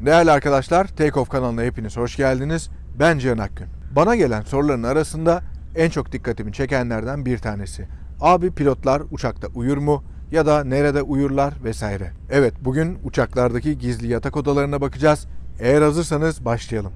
Değerli arkadaşlar, Take Off kanalına hepiniz hoş geldiniz. Ben Cihan Akgün. Bana gelen soruların arasında en çok dikkatimi çekenlerden bir tanesi. Abi pilotlar uçakta uyur mu? Ya da nerede uyurlar vesaire. Evet, bugün uçaklardaki gizli yatak odalarına bakacağız. Eğer hazırsanız başlayalım.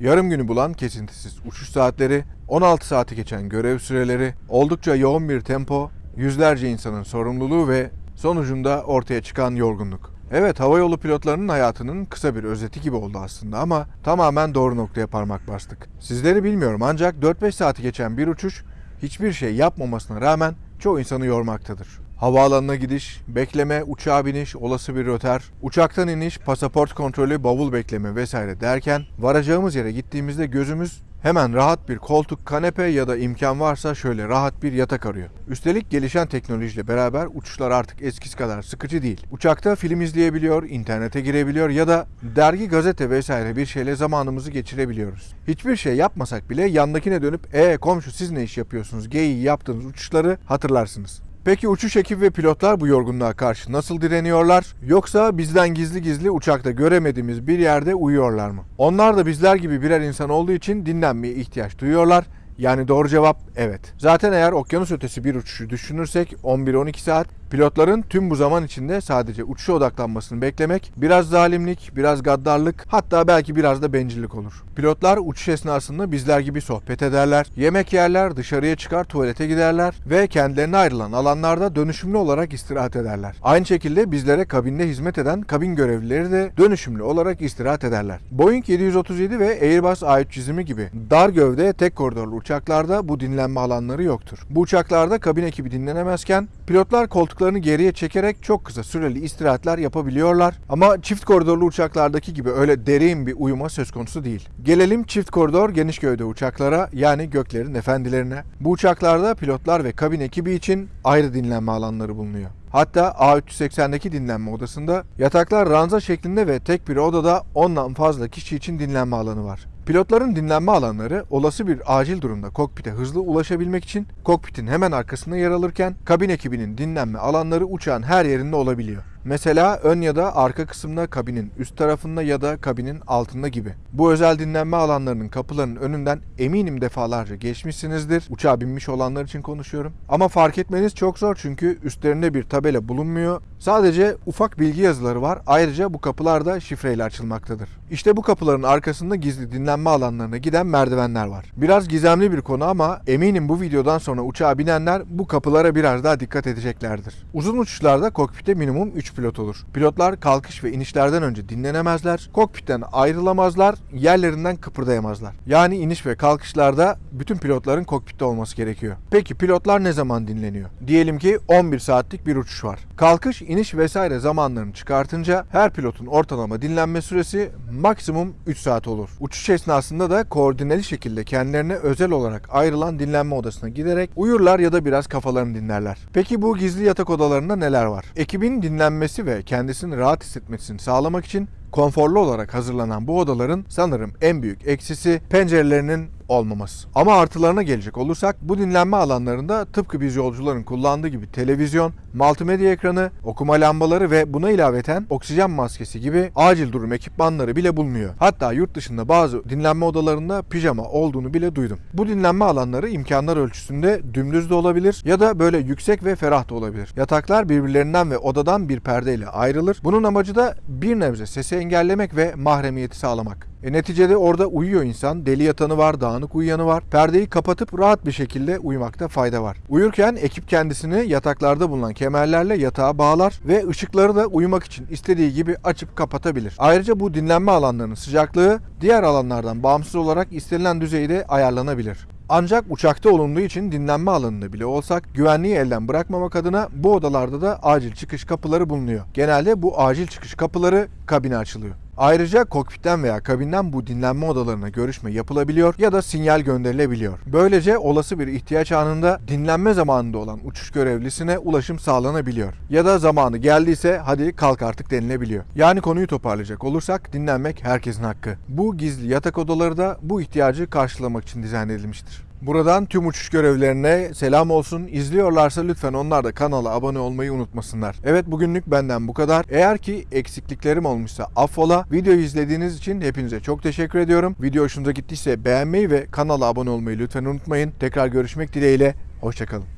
Yarım günü bulan kesintisiz uçuş saatleri, 16 saati geçen görev süreleri, oldukça yoğun bir tempo, yüzlerce insanın sorumluluğu ve sonucunda ortaya çıkan yorgunluk. Evet havayolu pilotlarının hayatının kısa bir özeti gibi oldu aslında ama tamamen doğru noktaya parmak bastık. Sizleri bilmiyorum ancak 4-5 saati geçen bir uçuş hiçbir şey yapmamasına rağmen çoğu insanı yormaktadır. Havaalanına gidiş, bekleme, uçağa biniş, olası bir röter, uçaktan iniş, pasaport kontrolü, bavul bekleme vesaire derken varacağımız yere gittiğimizde gözümüz hemen rahat bir koltuk, kanepe ya da imkan varsa şöyle rahat bir yatak arıyor. Üstelik gelişen teknolojiyle beraber uçuşlar artık eskisi kadar sıkıcı değil. Uçakta film izleyebiliyor, internete girebiliyor ya da dergi, gazete vesaire bir şeyle zamanımızı geçirebiliyoruz. Hiçbir şey yapmasak bile yandakine dönüp "E komşu siz ne iş yapıyorsunuz?" geyiği yaptığınız uçuşları hatırlarsınız. Peki uçuş ekibi ve pilotlar bu yorgunluğa karşı nasıl direniyorlar? Yoksa bizden gizli gizli uçakta göremediğimiz bir yerde uyuyorlar mı? Onlar da bizler gibi birer insan olduğu için dinlenmeye ihtiyaç duyuyorlar. Yani doğru cevap evet. Zaten eğer okyanus ötesi bir uçuşu düşünürsek 11-12 saat pilotların tüm bu zaman içinde sadece uçuşa odaklanmasını beklemek biraz zalimlik, biraz gaddarlık hatta belki biraz da bencillik olur. Pilotlar uçuş esnasında bizler gibi sohbet ederler, yemek yerler, dışarıya çıkar tuvalete giderler ve kendilerine ayrılan alanlarda dönüşümlü olarak istirahat ederler. Aynı şekilde bizlere kabinde hizmet eden kabin görevlileri de dönüşümlü olarak istirahat ederler. Boeing 737 ve Airbus A320 gibi dar gövde tek koridorlu uçaklarda bu dinlenme alanları yoktur. Bu uçaklarda kabin ekibi dinlenemezken pilotlar koltuklarını geriye çekerek çok kısa süreli istirahatler yapabiliyorlar. Ama çift koridorlu uçaklardaki gibi öyle derin bir uyuma söz konusu değil. Gelelim çift koridor geniş gövde uçaklara yani göklerin efendilerine. Bu uçaklarda pilotlar ve kabin ekibi için ayrı dinlenme alanları bulunuyor. Hatta A380'deki dinlenme odasında yataklar ranza şeklinde ve tek bir odada 10'dan fazla kişi için dinlenme alanı var. Pilotların dinlenme alanları olası bir acil durumda kokpite hızlı ulaşabilmek için kokpitin hemen arkasında yer alırken kabin ekibinin dinlenme alanları uçağın her yerinde olabiliyor. Mesela ön ya da arka kısımda kabinin üst tarafında ya da kabinin altında gibi. Bu özel dinlenme alanlarının kapılarının önünden eminim defalarca geçmişsinizdir. Uçağa binmiş olanlar için konuşuyorum. Ama fark etmeniz çok zor çünkü üstlerinde bir tabela bulunmuyor. Sadece ufak bilgi yazıları var. Ayrıca bu kapılar da şifreyle açılmaktadır. İşte bu kapıların arkasında gizli dinlenme alanlarına giden merdivenler var. Biraz gizemli bir konu ama eminim bu videodan sonra uçağa binenler bu kapılara biraz daha dikkat edeceklerdir. Uzun uçuşlarda kokpite minimum 3 pilot olur. Pilotlar kalkış ve inişlerden önce dinlenemezler, kokpitten ayrılamazlar, yerlerinden kıpırdayamazlar. Yani iniş ve kalkışlarda bütün pilotların kokpitte olması gerekiyor. Peki pilotlar ne zaman dinleniyor? Diyelim ki 11 saatlik bir uçuş var. Kalkış, iniş vesaire zamanlarını çıkartınca her pilotun ortalama dinlenme süresi maksimum 3 saat olur. Uçuş esnasında da koordineli şekilde kendilerine özel olarak ayrılan dinlenme odasına giderek uyurlar ya da biraz kafalarını dinlerler. Peki bu gizli yatak odalarında neler var? Ekibin dinlenmesi ve kendisini rahat hissetmesini sağlamak için konforlu olarak hazırlanan bu odaların sanırım en büyük eksisi pencerelerinin olmaması. Ama artılarına gelecek olursak bu dinlenme alanlarında tıpkı biz yolcuların kullandığı gibi televizyon, multimedya ekranı, okuma lambaları ve buna ilaveten oksijen maskesi gibi acil durum ekipmanları bile bulunuyor. Hatta yurt dışında bazı dinlenme odalarında pijama olduğunu bile duydum. Bu dinlenme alanları imkanlar ölçüsünde dümdüz de olabilir ya da böyle yüksek ve ferah da olabilir. Yataklar birbirlerinden ve odadan bir perdeyle ayrılır. Bunun amacı da bir nebze sesi engellemek ve mahremiyeti sağlamak. E neticede orada uyuyor insan. Deli yatanı var, dağınık uyuyanı var. Perdeyi kapatıp rahat bir şekilde uyumakta fayda var. Uyurken ekip kendisini yataklarda bulunan kemerlerle yatağa bağlar ve ışıkları da uyumak için istediği gibi açıp kapatabilir. Ayrıca bu dinlenme alanlarının sıcaklığı diğer alanlardan bağımsız olarak istenilen düzeyde ayarlanabilir. Ancak uçakta olunduğu için dinlenme alanında bile olsak güvenliği elden bırakmamak adına bu odalarda da acil çıkış kapıları bulunuyor. Genelde bu acil çıkış kapıları kabine açılıyor. Ayrıca kokpitten veya kabinden bu dinlenme odalarına görüşme yapılabiliyor ya da sinyal gönderilebiliyor. Böylece olası bir ihtiyaç anında dinlenme zamanında olan uçuş görevlisine ulaşım sağlanabiliyor. Ya da zamanı geldiyse hadi kalk artık denilebiliyor. Yani konuyu toparlayacak olursak dinlenmek herkesin hakkı. Bu gizli yatak odaları da bu ihtiyacı karşılamak için dizayn edilmiştir. Buradan tüm uçuş görevlilerine selam olsun. İzliyorlarsa lütfen onlar da kanala abone olmayı unutmasınlar. Evet bugünlük benden bu kadar. Eğer ki eksikliklerim olmuşsa affola. Videoyu izlediğiniz için hepinize çok teşekkür ediyorum. Video hoşunuza gittiyse beğenmeyi ve kanala abone olmayı lütfen unutmayın. Tekrar görüşmek dileğiyle. Hoşçakalın.